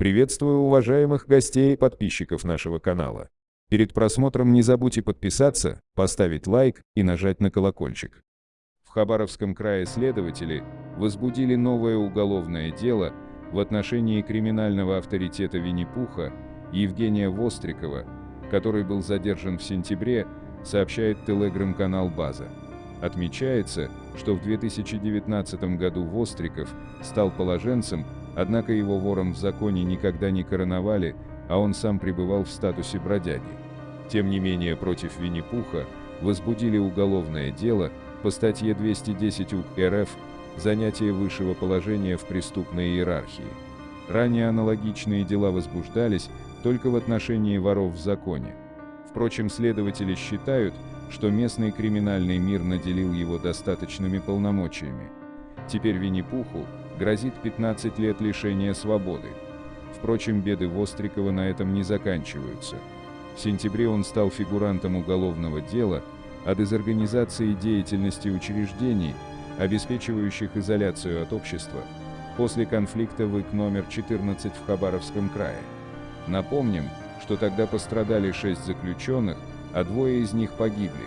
Приветствую уважаемых гостей и подписчиков нашего канала. Перед просмотром не забудьте подписаться, поставить лайк и нажать на колокольчик. В Хабаровском крае следователи возбудили новое уголовное дело в отношении криминального авторитета Винни-Пуха Евгения Вострикова, который был задержан в сентябре, сообщает телеграм-канал «База». Отмечается, что в 2019 году Востриков стал положенцем, однако его вором в законе никогда не короновали, а он сам пребывал в статусе бродяги. Тем не менее, против Винни-Пуха возбудили уголовное дело по статье 210 УК РФ «Занятие высшего положения в преступной иерархии». Ранее аналогичные дела возбуждались только в отношении воров в законе. Впрочем, следователи считают, что местный криминальный мир наделил его достаточными полномочиями. Теперь Винни-Пуху грозит 15 лет лишения свободы. Впрочем, беды Вострикова на этом не заканчиваются. В сентябре он стал фигурантом уголовного дела о дезорганизации деятельности учреждений, обеспечивающих изоляцию от общества, после конфликта в ИК номер 14 в Хабаровском крае. Напомним, что тогда пострадали шесть заключенных, а двое из них погибли.